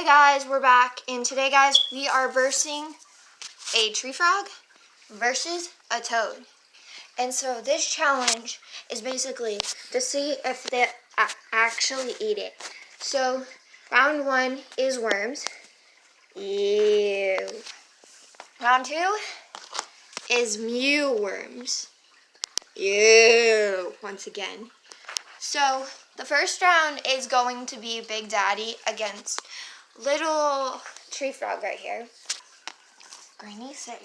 Hey guys, we're back, and today guys, we are versing a tree frog versus a toad. And so this challenge is basically to see if they actually eat it. So round one is worms. Ew. Round two is mealworms. Ew. Once again. So the first round is going to be Big Daddy against little tree frog right here. Greeny say.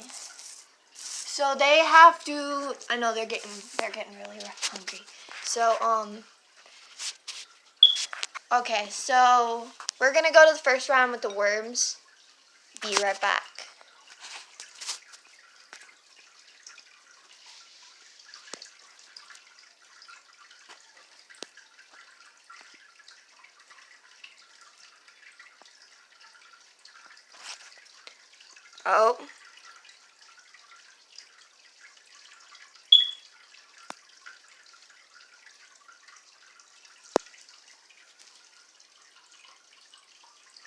So they have to. I know they're getting they're getting really hungry. So um. Okay, so we're gonna go to the first round with the worms. Be right back. Oh.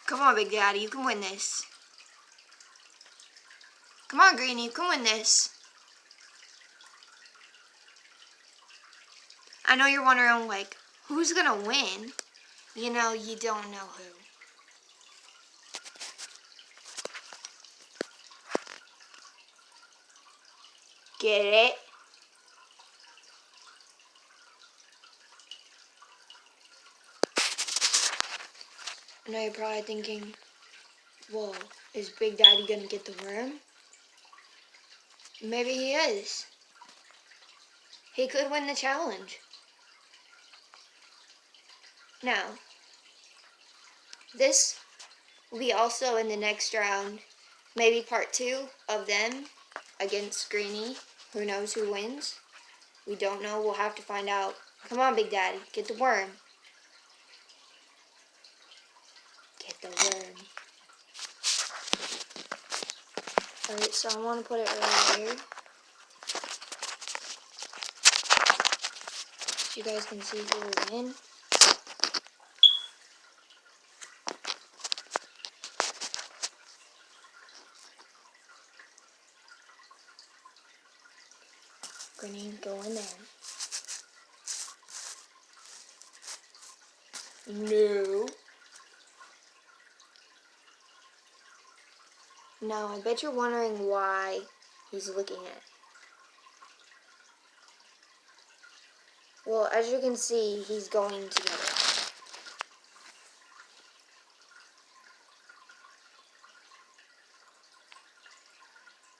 Come on, Big Daddy, you can win this. Come on, Greeny, you can win this. I know you're wondering, like, who's gonna win? You know, you don't know who. Get it? I know you're probably thinking, whoa, is Big Daddy gonna get the worm? Maybe he is. He could win the challenge. Now, this will be also in the next round, maybe part two of them against Greeny. Who knows who wins? We don't know. We'll have to find out. Come on, Big Daddy. Get the worm. Get the worm. Alright, so I want to put it right here. So you guys can see who will win. Grenade go in. No. No, I bet you're wondering why he's looking at Well, as you can see, he's going to get it.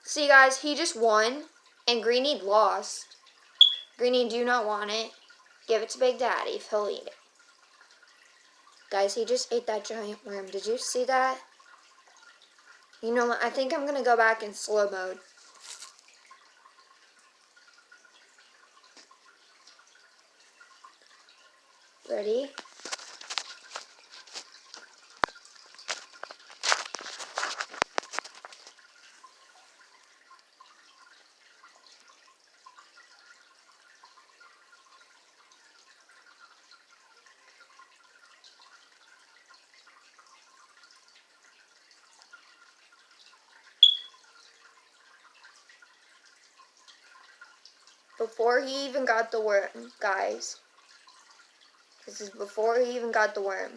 See, guys, he just won. And Greeny lost. Greeny do not want it. Give it to Big Daddy if he'll eat it. Guys, he just ate that giant worm. Did you see that? You know what? I think I'm going to go back in slow mode. Ready? Before he even got the worm, guys. This is before he even got the worm.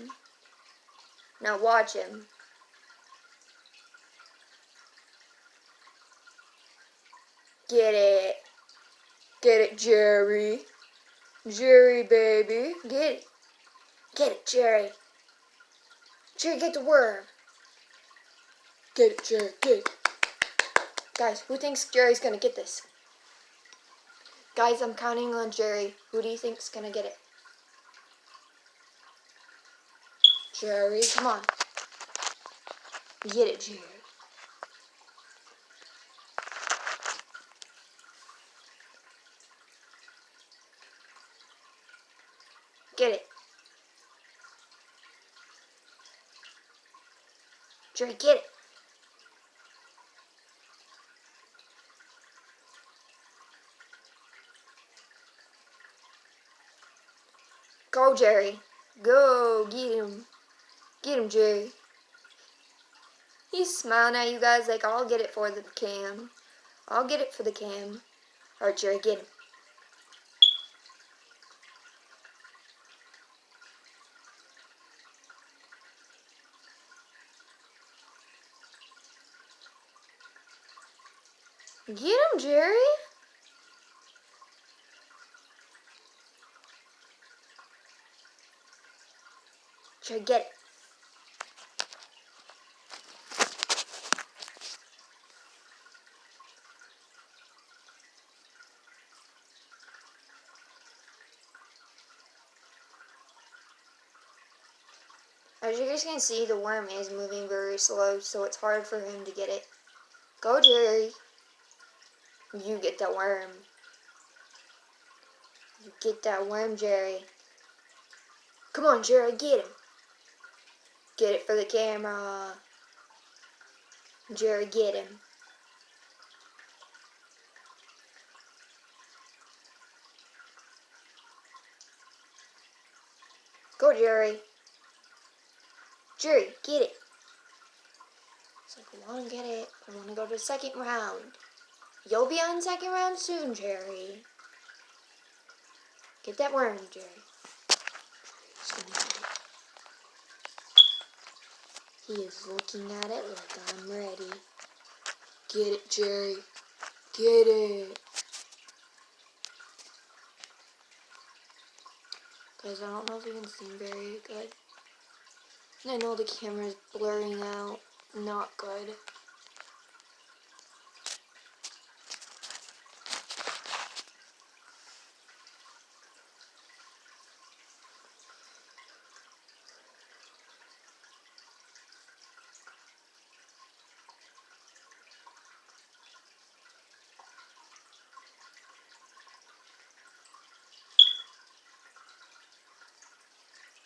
Now watch him. Get it. Get it, Jerry. Jerry, baby. Get it. Get it, Jerry. Jerry, get the worm. Get it, Jerry. Get it. Guys, who thinks Jerry's gonna get this? Guys, I'm counting on Jerry. Who do you think's gonna get it? Jerry, come on. Get it, Jerry. Get it. Jerry, get it. Go, Jerry. Go, get him. Get him, Jerry. He's smiling at you guys like, I'll get it for the cam. I'll get it for the cam. Alright, Jerry, get him. Get him, Jerry. Jerry, get it. As you guys can see, the worm is moving very slow, so it's hard for him to get it. Go, Jerry. You get that worm. You get that worm, Jerry. Come on, Jerry, get him. Get it for the camera. Jerry, get him. Go, Jerry. Jerry, get it. Like, I want to get it. I want to go to the second round. You'll be on second round soon, Jerry. Get that worm, Jerry. He is looking at it like I'm ready. Get it, Jerry. Get it. Guys, I don't know if you can see very good. I know the camera's blurring out. Not good.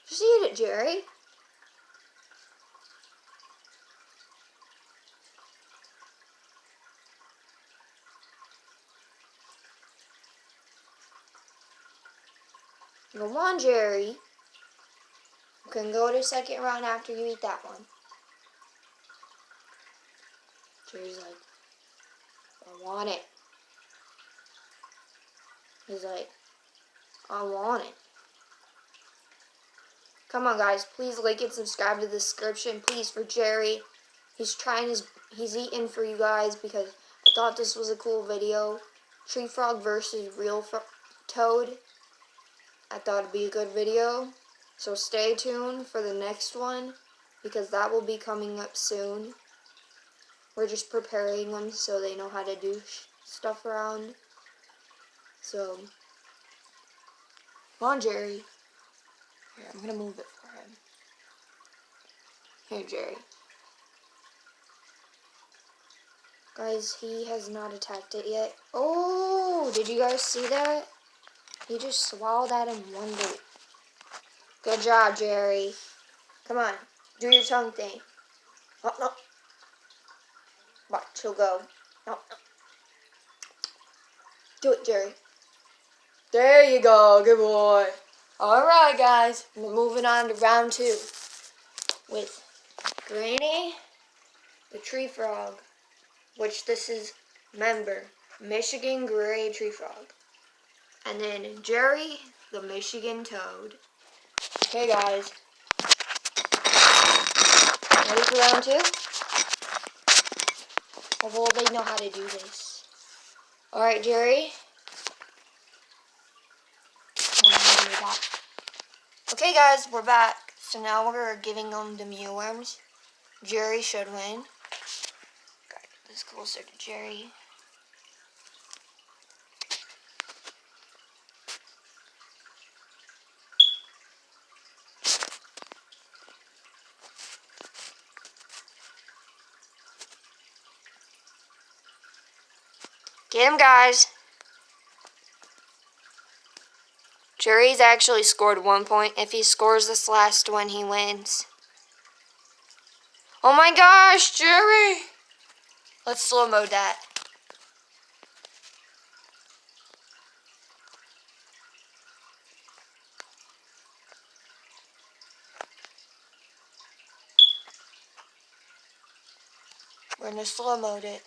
Just eat Jerry. Go on, Jerry. You can go to second round after you eat that one. Jerry's like, I want it. He's like, I want it. Come on, guys. Please like and subscribe to the description, please, for Jerry. He's trying his, he's eating for you guys because I thought this was a cool video. Tree Frog versus Real Fro Toad. I thought it'd be a good video. So stay tuned for the next one because that will be coming up soon. We're just preparing them so they know how to do stuff around. So, come on, Jerry. Here, I'm going to move it for him. Here, Jerry. Guys, he has not attacked it yet. Oh, did you guys see that? He just swallowed that in one bite. Good job, Jerry. Come on, do your tongue thing. Oh, no. Watch, he'll go. No, no. Do it, Jerry. There you go, good boy. Alright, guys, we're moving on to round two with Granny, the tree frog, which this is member, Michigan Gray Tree Frog. And then Jerry, the Michigan Toad. Okay, guys. Ready for round two? Will they know how to do this? Alright, Jerry. Okay, guys, we're back. So now we're giving them the mealworms. Jerry should win. Gotta get this closer to Jerry. Get him, guys. Jerry's actually scored one point. If he scores this last one, he wins. Oh my gosh, Jerry! Let's slow mode that. We're gonna slow mode it.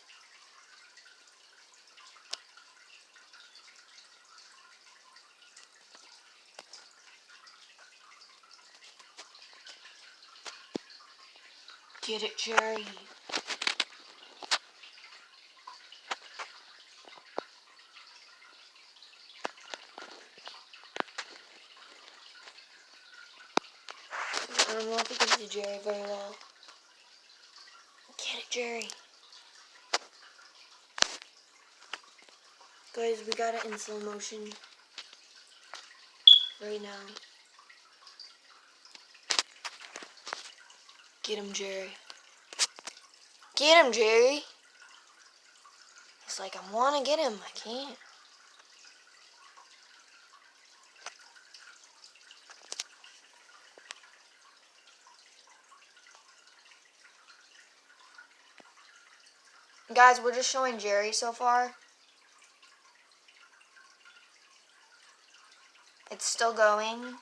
Get it, Jerry. I don't know if you can see Jerry very well. Get it, Jerry. Guys, we got it in slow motion right now. Get him, Jerry. Get him, Jerry. He's like, I want to get him. I can't. Guys, we're just showing Jerry so far. It's still going.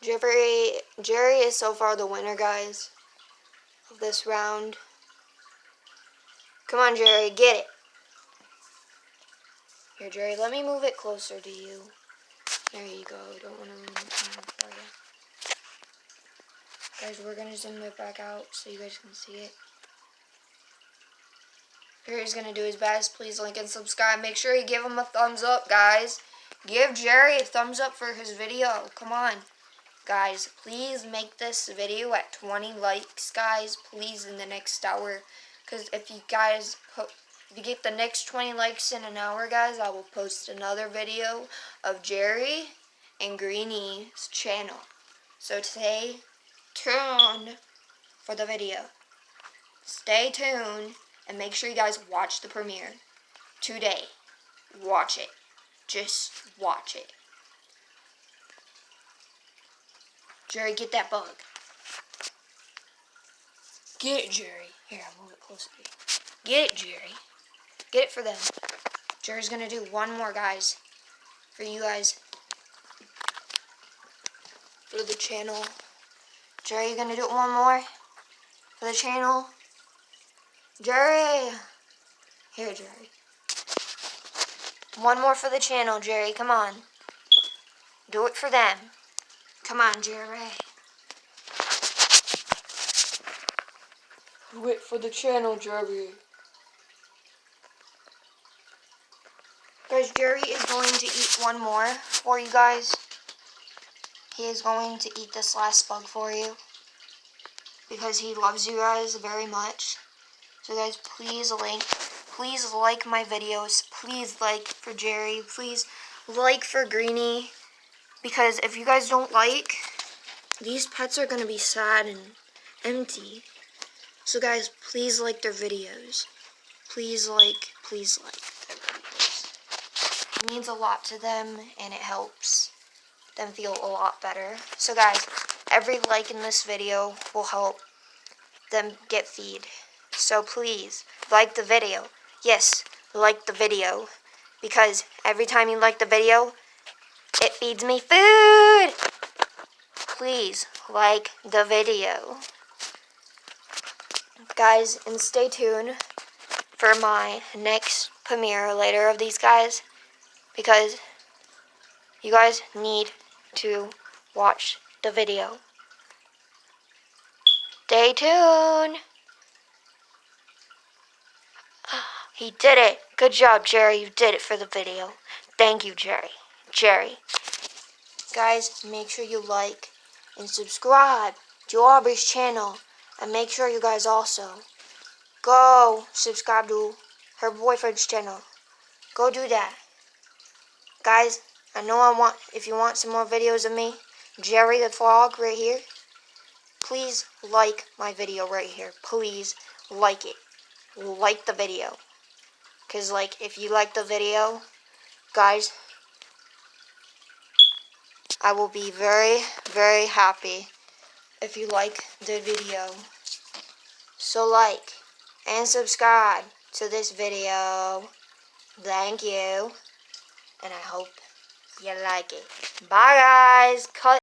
Jerry, Jerry is so far the winner, guys, of this round. Come on, Jerry, get it. Here, Jerry, let me move it closer to you. There you go. Don't want to ruin it for you. Guys, we're going to zoom it back out so you guys can see it. Jerry's going to do his best. Please like and subscribe. Make sure you give him a thumbs up, guys. Give Jerry a thumbs up for his video. Come on. Guys, please make this video at 20 likes, guys. Please, in the next hour. Because if you guys put... If you get the next 20 likes in an hour, guys, I will post another video of Jerry and Greenie's channel. So today, tune for the video. Stay tuned and make sure you guys watch the premiere today. Watch it. Just watch it. Jerry, get that bug. Get it, Jerry. Here, I'll move it closer to. Get it, Jerry. Get it for them. Jerry's going to do one more, guys. For you guys. For the channel. Jerry, you going to do it one more? For the channel? Jerry! Here, Jerry. One more for the channel, Jerry. Come on. Do it for them. Come on, Jerry. Wait for the channel, Jerry. Guys, Jerry is going to eat one more for you guys. He is going to eat this last bug for you. Because he loves you guys very much. So guys, please like, please like my videos. Please like for Jerry. Please like for Greenie. Because if you guys don't like, these pets are going to be sad and empty. So guys, please like their videos. Please like, please like their videos. It means a lot to them and it helps them feel a lot better. So guys, every like in this video will help them get feed. So please, like the video. Yes, like the video. Because every time you like the video, it feeds me food. Please, like the video. Guys, and stay tuned for my next premiere later of these guys. Because you guys need to watch the video. Stay tuned. He did it. Good job, Jerry. You did it for the video. Thank you, Jerry. Jerry. Guys, make sure you like and subscribe to Aubrey's channel. And make sure you guys also go subscribe to her boyfriend's channel. Go do that. Guys, I know I want, if you want some more videos of me, Jerry the Frog right here, please like my video right here. Please like it. Like the video. Because, like, if you like the video, guys, I will be very, very happy if you like the video. So, like and subscribe to this video. Thank you. And I hope you like it. Bye, guys. Cut.